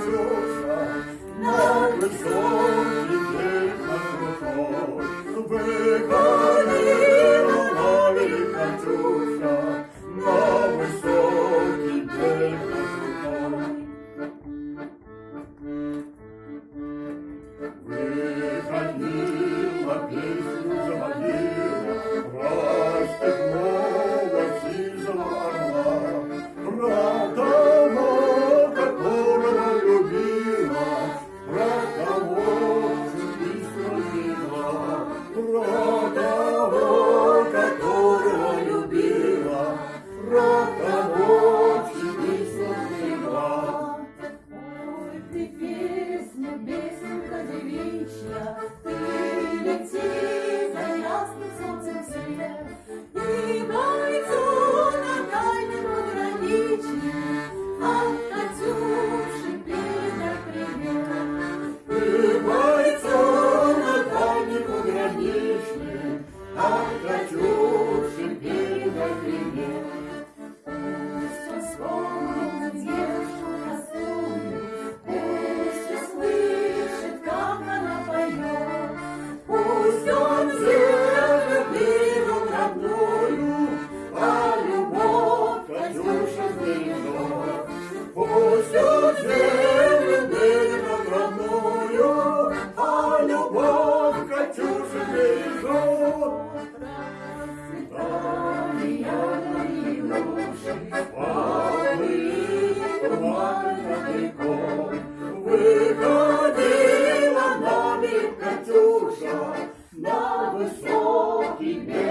Thank you. Krishna, Krishna. Happy.